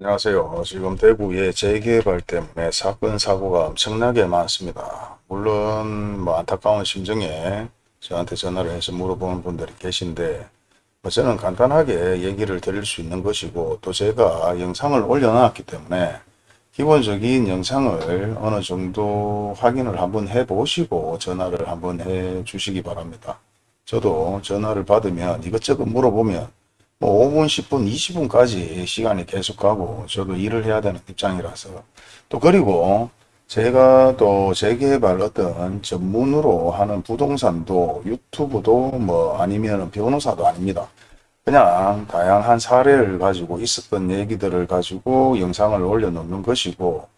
안녕하세요. 지금 대구의 재개발 때문에 사건 사고가 엄청나게 많습니다. 물론 뭐 안타까운 심정에 저한테 전화를 해서 물어보는 분들이 계신데 뭐 저는 간단하게 얘기를 드릴 수 있는 것이고 또 제가 영상을 올려놨기 때문에 기본적인 영상을 어느 정도 확인을 한번 해 보시고 전화를 한번 해 주시기 바랍니다. 저도 전화를 받으면 이것저것 물어보면 뭐 5분, 10분, 20분까지 시간이 계속 가고 저도 일을 해야 되는 입장이라서 또 그리고 제가 또 재개발 어떤 전문으로 하는 부동산도 유튜브도 뭐 아니면 변호사도 아닙니다. 그냥 다양한 사례를 가지고 있었던 얘기들을 가지고 영상을 올려놓는 것이고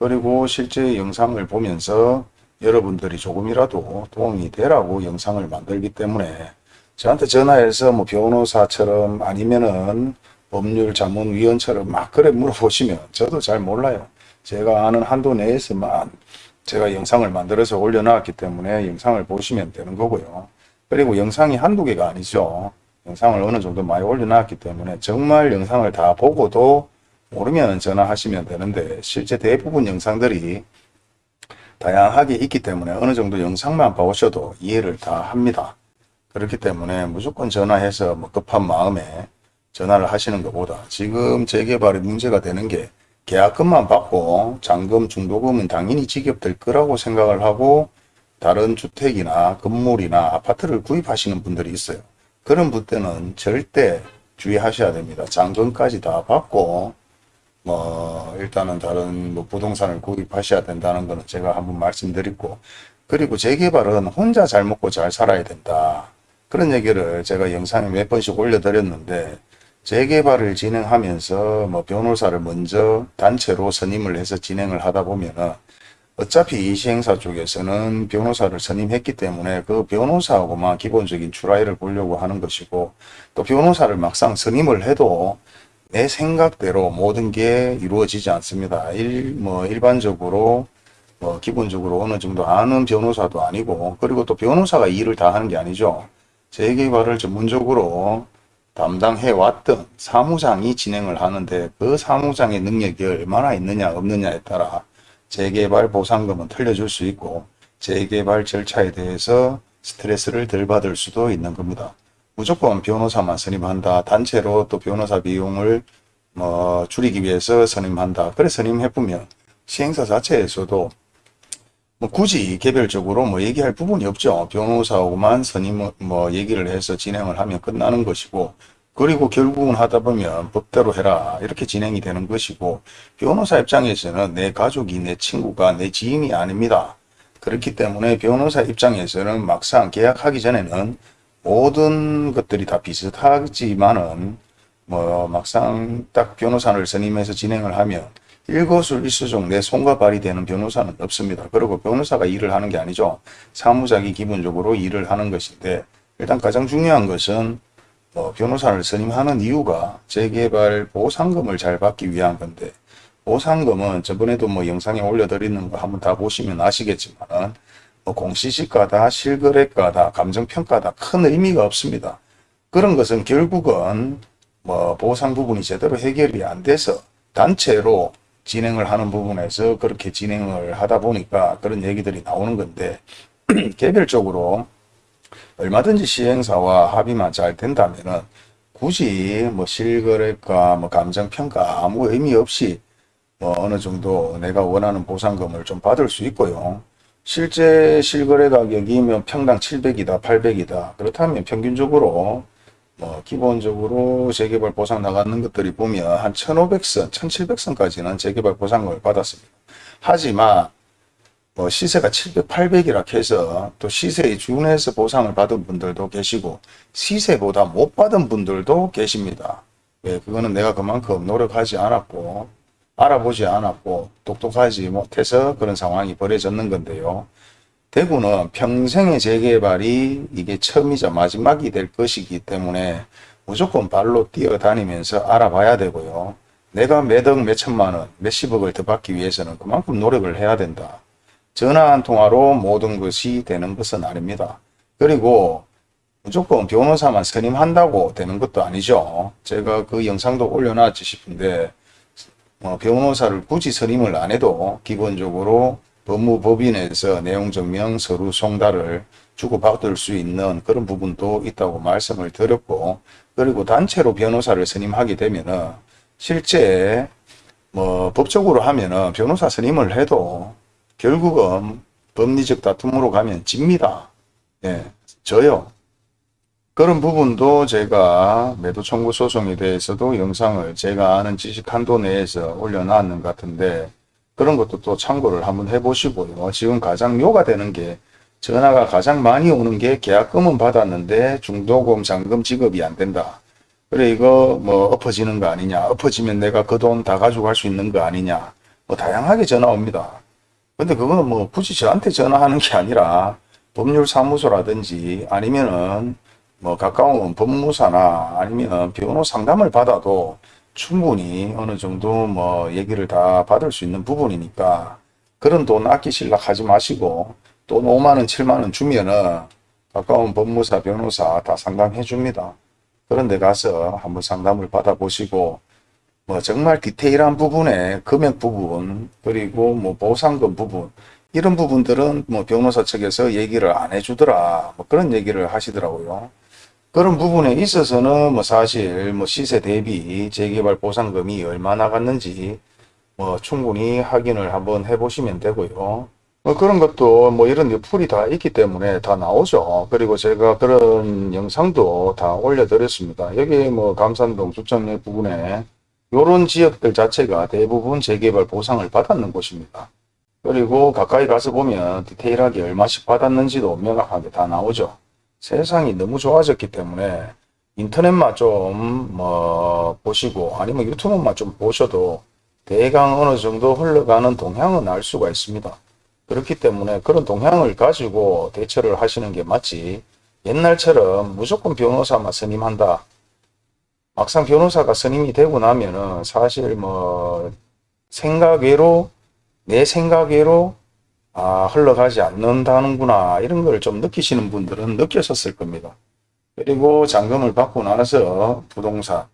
그리고 실제 영상을 보면서 여러분들이 조금이라도 도움이 되라고 영상을 만들기 때문에 저한테 전화해서 뭐 변호사처럼 아니면은 법률 자문위원처럼 막 그래 물어보시면 저도 잘 몰라요. 제가 아는 한도 내에서만 제가 영상을 만들어서 올려놨기 때문에 영상을 보시면 되는 거고요. 그리고 영상이 한두 개가 아니죠. 영상을 어느 정도 많이 올려놨기 때문에 정말 영상을 다 보고도 모르면 전화하시면 되는데 실제 대부분 영상들이 다양하게 있기 때문에 어느 정도 영상만 보셔도 이해를 다 합니다. 그렇기 때문에 무조건 전화해서 뭐 급한 마음에 전화를 하시는 것보다 지금 재개발이 문제가 되는 게 계약금만 받고 잔금 중도금은 당연히 지급될 거라고 생각을 하고 다른 주택이나 건물이나 아파트를 구입하시는 분들이 있어요. 그런 분들은 절대 주의하셔야 됩니다. 잔금까지 다 받고 뭐 일단은 다른 뭐 부동산을 구입하셔야 된다는 거는 제가 한번 말씀드리고 그리고 재개발은 혼자 잘 먹고 잘 살아야 된다. 그런 얘기를 제가 영상에 몇 번씩 올려드렸는데 재개발을 진행하면서 뭐 변호사를 먼저 단체로 선임을 해서 진행을 하다 보면은 어차피 이 시행사 쪽에서는 변호사를 선임했기 때문에 그 변호사하고만 기본적인 출하율을 보려고 하는 것이고 또 변호사를 막상 선임을 해도 내 생각대로 모든 게 이루어지지 않습니다. 일, 뭐 일반적으로 뭐 기본적으로 어느 정도 아는 변호사도 아니고 그리고 또 변호사가 일을 다 하는 게 아니죠. 재개발을 전문적으로 담당해 왔던 사무장이 진행을 하는데 그 사무장의 능력이 얼마나 있느냐 없느냐에 따라 재개발 보상금은 틀려줄 수 있고 재개발 절차에 대해서 스트레스를 덜 받을 수도 있는 겁니다. 무조건 변호사만 선임한다. 단체로 또 변호사 비용을 뭐 줄이기 위해서 선임한다. 그래 선임해보면 시행사 자체에서도 뭐 굳이 개별적으로 뭐 얘기할 부분이 없죠. 변호사하고만 선임 뭐 얘기를 해서 진행을 하면 끝나는 것이고 그리고 결국은 하다 보면 법대로 해라 이렇게 진행이 되는 것이고 변호사 입장에서는 내 가족이 내 친구가 내 지인이 아닙니다. 그렇기 때문에 변호사 입장에서는 막상 계약하기 전에는 모든 것들이 다 비슷하지만은 뭐 막상 딱 변호사를 선임해서 진행을 하면 일거수일투족 내 손과 발이 되는 변호사는 없습니다. 그리고 변호사가 일을 하는 게 아니죠. 사무장이 기본적으로 일을 하는 것인데 일단 가장 중요한 것은 뭐 변호사를 선임하는 이유가 재개발 보상금을 잘 받기 위한 건데 보상금은 저번에도 뭐 영상에 올려드리는 거 한번 다 보시면 아시겠지만 뭐 공시지가다 실거래가다 감정평가다 큰 의미가 없습니다. 그런 것은 결국은 뭐 보상 부분이 제대로 해결이 안 돼서 단체로 진행을 하는 부분에서 그렇게 진행을 하다 보니까 그런 얘기들이 나오는 건데 개별적으로 얼마든지 시행사와 합의만 잘 된다면은 굳이 뭐 실거래가 뭐 감정평가 아무 의미 없이 뭐 어느 정도 내가 원하는 보상금을 좀 받을 수 있고요. 실제 실거래 가격이면 평당 700이다 800이다 그렇다면 평균적으로 뭐 기본적으로 재개발 보상 나가는 것들이 보면 한 1500선, 1700선까지는 재개발 보상금을 받았습니다. 하지만 뭐 시세가 700, 800이라 해서 또 시세에 준해서 보상을 받은 분들도 계시고 시세보다 못 받은 분들도 계십니다. 왜 그거는 내가 그만큼 노력하지 않았고 알아보지 않았고 똑똑하지 못해서 그런 상황이 벌어졌는 건데요. 대구는 평생의 재개발이 이게 처음이자 마지막이 될 것이기 때문에 무조건 발로 뛰어다니면서 알아봐야 되고요. 내가 몇억 몇천만 원 몇십억을 더 받기 위해서는 그만큼 노력을 해야 된다. 전화 한 통화로 모든 것이 되는 것은 아닙니다. 그리고 무조건 변호사만 선임한다고 되는 것도 아니죠. 제가 그 영상도 올려놨지 싶은데 뭐 변호사를 굳이 선임을 안 해도 기본적으로 법무법인에서 내용 증명 서류 송달을 주고받을 수 있는 그런 부분도 있다고 말씀을 드렸고 그리고 단체로 변호사를 선임하게 되면은 실제 뭐 법적으로 하면은 변호사 선임을 해도 결국은 법리적 다툼으로 가면 집니다. 예, 져요. 그런 부분도 제가 매도 청구 소송에 대해서도 영상을 제가 아는 지식 한도 내에서 올려놨는 것 같은데 그런 것도 또 참고를 한번 해보시고요. 지금 가장 요가 되는 게 전화가 가장 많이 오는 게 계약금은 받았는데 중도금 잔금 지급이 안 된다. 그래 이거 뭐 엎어지는 거 아니냐. 엎어지면 내가 그 돈 다 가져갈 수 있는 거 아니냐. 뭐 다양하게 전화 옵니다. 근데 그거는 뭐 굳이 저한테 전화하는 게 아니라 법률사무소라든지 아니면은 뭐 가까운 법무사나 아니면 변호 상담을 받아도 충분히 어느 정도 뭐 얘기를 다 받을 수 있는 부분이니까 그런 돈 아끼실라 하지 마시고 돈 5만원 7만원 주면은 가까운 법무사 변호사 다 상담해 줍니다. 그런 데 가서 한번 상담을 받아 보시고 뭐 정말 디테일한 부분에 금액 부분 그리고 뭐 보상금 부분 이런 부분들은 뭐 변호사 측에서 얘기를 안 해주더라 뭐 그런 얘기를 하시더라고요. 그런 부분에 있어서는 뭐 사실 뭐 시세 대비 재개발 보상금이 얼마 나 갔는지 뭐 충분히 확인을 한번 해보시면 되고요. 뭐 그런 것도 뭐 이런 풀이 다 있기 때문에 다 나오죠. 그리고 제가 그런 영상도 다 올려드렸습니다. 여기 뭐 감산동 주천역 부근에 이런 지역들 자체가 대부분 재개발 보상을 받았는 곳입니다. 그리고 가까이 가서 보면 디테일하게 얼마씩 받았는지도 명확하게 다 나오죠. 세상이 너무 좋아졌기 때문에 인터넷만 좀 뭐 보시고 아니면 유튜브만 좀 보셔도 대강 어느 정도 흘러가는 동향은 알 수가 있습니다. 그렇기 때문에 그런 동향을 가지고 대처를 하시는 게 맞지 옛날처럼 무조건 변호사만 선임한다. 막상 변호사가 선임이 되고 나면은 사실 뭐 생각외로 내 생각외로 아 흘러가지 않는다는구나 이런 걸 좀 느끼시는 분들은 느끼셨을 겁니다. 그리고 잔금을 받고 나서 부동산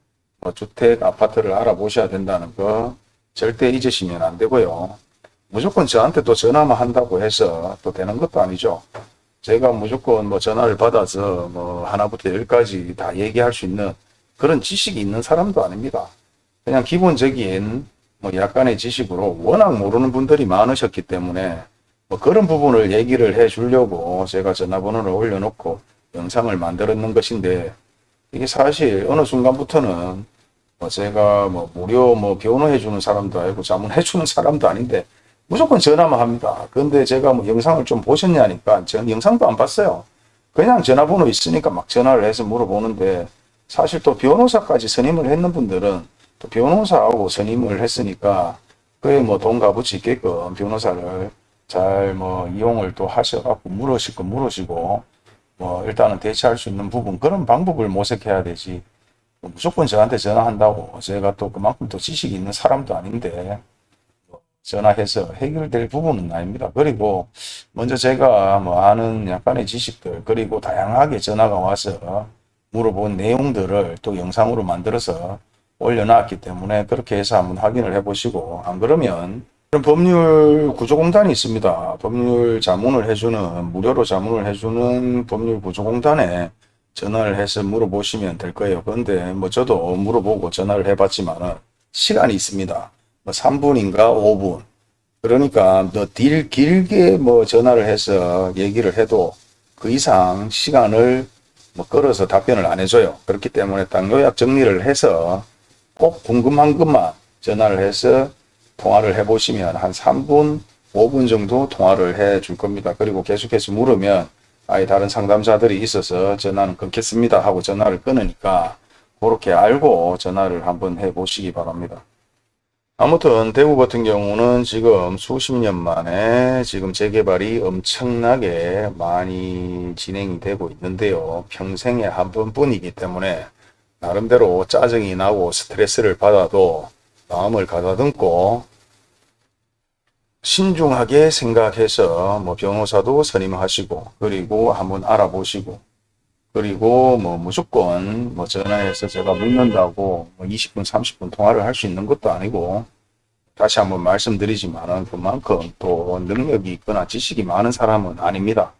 뭐 주택 아파트를 알아보셔야 된다는 거 절대 잊으시면 안 되고요. 무조건 저한테 또 전화만 한다고 해서 또 되는 것도 아니죠. 제가 무조건 뭐 전화를 받아서 뭐 하나부터 열까지 다 얘기할 수 있는 그런 지식이 있는 사람도 아닙니다. 그냥 기본적인 뭐 약간의 지식으로 워낙 모르는 분들이 많으셨기 때문에 뭐 그런 부분을 얘기를 해 주려고 제가 전화번호를 올려놓고 영상을 만들었는 것인데 이게 사실 어느 순간부터는 뭐 제가 뭐 무료 뭐 변호해 주는 사람도 아니고 자문해 주는 사람도 아닌데 무조건 전화만 합니다. 그런데 제가 뭐 영상을 좀 보셨냐니까 전 영상도 안 봤어요. 그냥 전화번호 있으니까 막 전화를 해서 물어보는데 사실 또 변호사까지 선임을 했는 분들은 또 변호사하고 선임을 했으니까 그에 뭐돈 값어치 있게끔 변호사를 잘 뭐 이용을 또 하셔갖고 물으실 거 물으시고 뭐 일단은 대처할 수 있는 부분 그런 방법을 모색해야 되지 뭐 무조건 저한테 전화한다고 제가 또 그만큼 또 지식이 있는 사람도 아닌데 뭐 전화해서 해결될 부분은 아닙니다. 그리고 먼저 제가 뭐 아는 약간의 지식들 그리고 다양하게 전화가 와서 물어본 내용들을 또 영상으로 만들어서 올려놨기 때문에 그렇게 해서 한번 확인을 해보시고 안 그러면 법률 구조공단이 있습니다. 법률 자문을 해주는 무료로 자문을 해주는 법률 구조공단에 전화를 해서 물어보시면 될 거예요. 그런데 뭐 저도 물어보고 전화를 해봤지만 시간이 있습니다. 뭐 3분인가 5분 그러니까 더딜 길게 뭐 전화를 해서 얘기를 해도 그 이상 시간을 뭐 끌어서 답변을 안 해줘요. 그렇기 때문에 딱 요약 정리를 해서 꼭 궁금한 것만 전화를 해서 통화를 해보시면 한 3분, 5분 정도 통화를 해 줄 겁니다. 그리고 계속해서 물으면 아예 다른 상담자들이 있어서 전화는 끊겠습니다 하고 전화를 끊으니까 그렇게 알고 전화를 한번 해 보시기 바랍니다. 아무튼 대구 같은 경우는 지금 수십 년 만에 지금 재개발이 엄청나게 많이 진행이 되고 있는데요. 평생에 한 번뿐이기 때문에 나름대로 짜증이 나고 스트레스를 받아도 마음을 가다듬고 신중하게 생각해서 뭐 변호사도 선임하시고 그리고 한번 알아보시고 그리고 뭐 무조건 뭐 전화해서 제가 묻는다고 뭐 20분 30분 통화를 할 수 있는 것도 아니고 다시 한번 말씀드리지만은 그만큼 또 능력이 있거나 지식이 많은 사람은 아닙니다.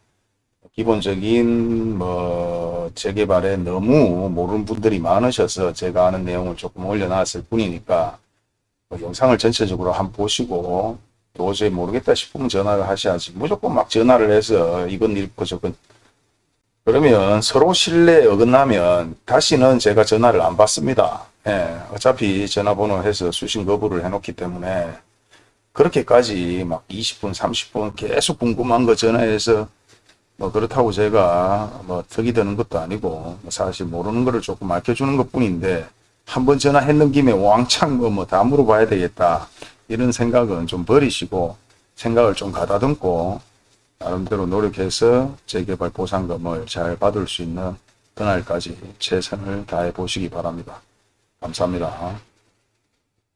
기본적인 뭐 재개발에 너무 모르는 분들이 많으셔서 제가 아는 내용을 조금 올려놨을 뿐이니까 뭐 영상을 전체적으로 한번 보시고 도저히 모르겠다 싶으면 전화를 하셔야지 무조건 막 전화를 해서 이건 읽고 저건 그러면 서로 신뢰에 어긋나면 다시는 제가 전화를 안 받습니다. 예, 어차피 전화번호 해서 수신 거부를 해놓기 때문에 그렇게까지 막 20분, 30분 계속 궁금한 거 전화해서 뭐 그렇다고 제가 뭐 덕이 되는 것도 아니고 뭐 사실 모르는 거를 조금 알려주는 것 뿐인데 한번 전화했는 김에 왕창 뭐 뭐 다 물어봐야 되겠다 이런 생각은 좀 버리시고 생각을 좀 가다듬고 나름대로 노력해서 재개발 보상금을 잘 받을 수 있는 그날까지 최선을 다해 보시기 바랍니다. 감사합니다.